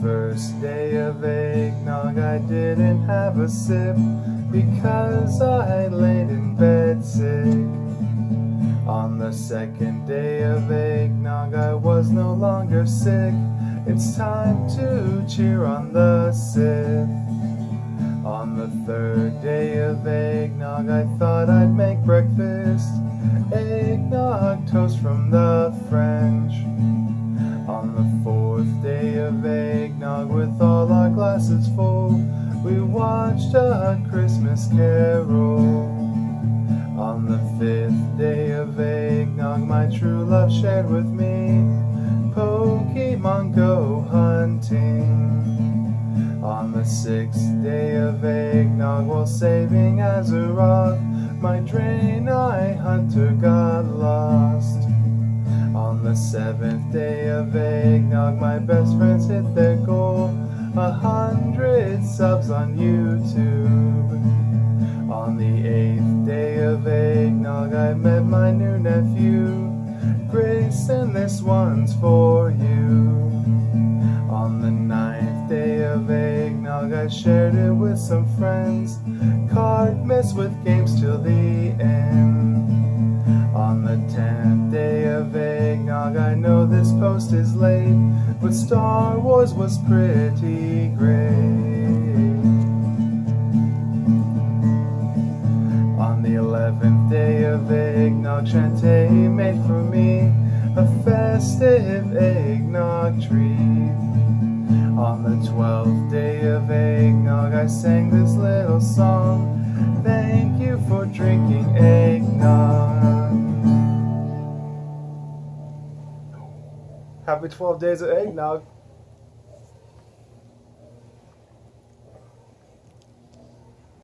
first day of eggnog I didn't have a sip because I laid in bed sick. On the second day of eggnog I was no longer sick. It's time to cheer on the Sith. On the third day of eggnog I thought I'd make breakfast. Eggnog toast from the French. Of eggnog with all our glasses full. We watched a Christmas carol. On the fifth day of eggnog my true love shared with me Pokemon Go hunting. On the sixth day of eggnog while saving Azeroth My Draenei hunter got seventh day of eggnog, my best friends hit their goal. A hundred subs on YouTube. On the eighth day of eggnog, I met my new nephew. Grayson, this one's for you. On the ninth day of eggnog, I shared it with some friends. Card miss with games till the end. On the tenth day I know this post is late, but Star Wars was pretty great. On the eleventh day of eggnog, Shantae made for me a festive eggnog treat. On the twelfth day of eggnog, I sang this little song. Thank you for drinking eggnog. Happy 12 days of eggnog.